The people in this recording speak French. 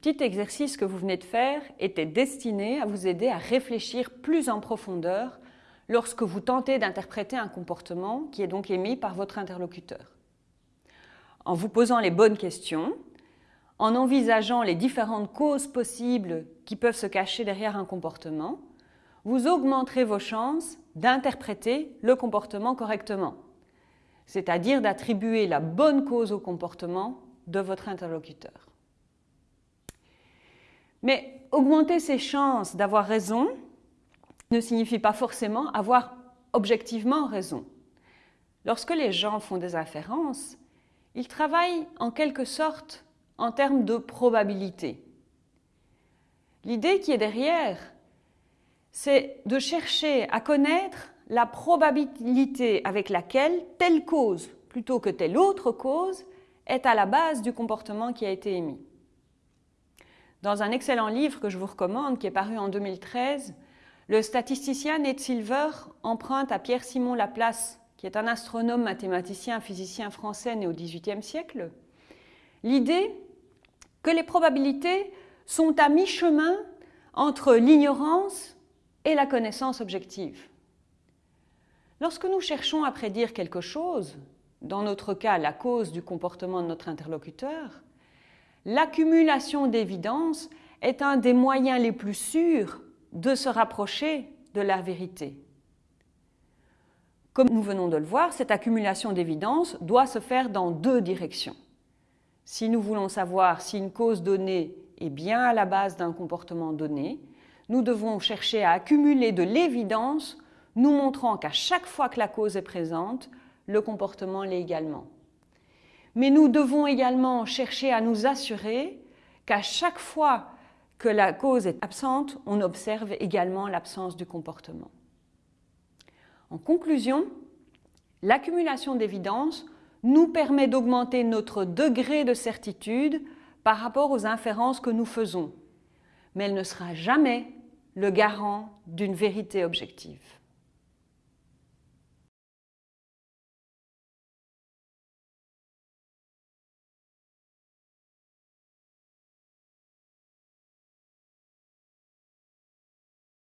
petit exercice que vous venez de faire était destiné à vous aider à réfléchir plus en profondeur lorsque vous tentez d'interpréter un comportement qui est donc émis par votre interlocuteur. En vous posant les bonnes questions, en envisageant les différentes causes possibles qui peuvent se cacher derrière un comportement, vous augmenterez vos chances d'interpréter le comportement correctement, c'est-à-dire d'attribuer la bonne cause au comportement de votre interlocuteur. Mais augmenter ses chances d'avoir raison ne signifie pas forcément avoir objectivement raison. Lorsque les gens font des inférences, ils travaillent en quelque sorte en termes de probabilité. L'idée qui est derrière, c'est de chercher à connaître la probabilité avec laquelle telle cause, plutôt que telle autre cause, est à la base du comportement qui a été émis. Dans un excellent livre que je vous recommande, qui est paru en 2013, le statisticien Ned Silver emprunte à Pierre-Simon Laplace, qui est un astronome, mathématicien, physicien français né au XVIIIe siècle, l'idée que les probabilités sont à mi-chemin entre l'ignorance et la connaissance objective. Lorsque nous cherchons à prédire quelque chose, dans notre cas la cause du comportement de notre interlocuteur, l'accumulation d'évidence est un des moyens les plus sûrs de se rapprocher de la vérité. Comme nous venons de le voir, cette accumulation d'évidence doit se faire dans deux directions. Si nous voulons savoir si une cause donnée est bien à la base d'un comportement donné, nous devons chercher à accumuler de l'évidence nous montrant qu'à chaque fois que la cause est présente, le comportement l'est également. Mais nous devons également chercher à nous assurer qu'à chaque fois que la cause est absente, on observe également l'absence du comportement. En conclusion, l'accumulation d'évidence nous permet d'augmenter notre degré de certitude par rapport aux inférences que nous faisons, mais elle ne sera jamais le garant d'une vérité objective.